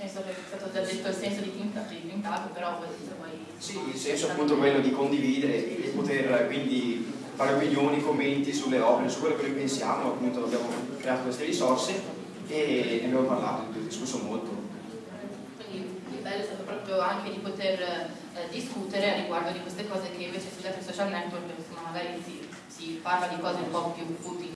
Penso che è stato già detto il senso di Tintago, però se vuoi... Sì, il senso è appunto quello di condividere e poter quindi fare opinioni, commenti sulle opere, su quello che noi pensiamo, appunto abbiamo creato queste risorse e ne abbiamo parlato, abbiamo discusso molto. Quindi il bello è stato proprio anche di poter eh, discutere a riguardo di queste cose che invece sugli altri social network insomma, magari si, si parla di cose un po' più utili.